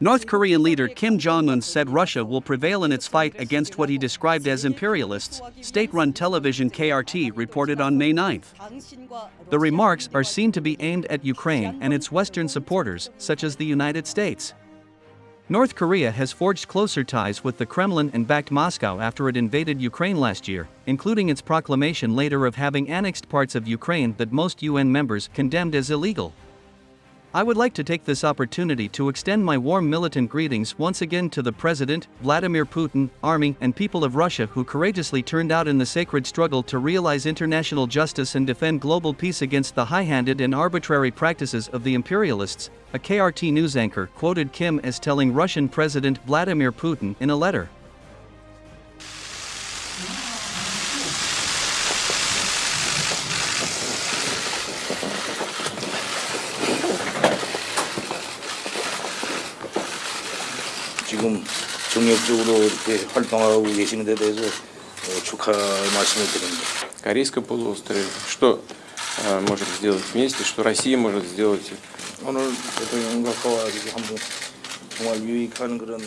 North Korean leader Kim Jong un said Russia will prevail in its fight against what he described as imperialists, state run television KRT reported on May 9. The remarks are seen to be aimed at Ukraine and its Western supporters, such as the United States. North Korea has forged closer ties with the Kremlin and backed Moscow after it invaded Ukraine last year, including its proclamation later of having annexed parts of Ukraine that most UN members condemned as illegal. I would like to take this opportunity to extend my warm militant greetings once again to the President, Vladimir Putin, army, and people of Russia who courageously turned out in the sacred struggle to realize international justice and defend global peace against the high handed and arbitrary practices of the imperialists. A KRT news anchor quoted Kim as telling Russian President Vladimir Putin in a letter. 지금 정력적으로 이렇게 활동하고 계시는 데 대해서 어, 축하 말씀을 드립니다. Корейском полуострове. Что э, можем сделать вместе, что Россия может сделать 오늘 대통령과 와가지고 한번 정말 유익한 그런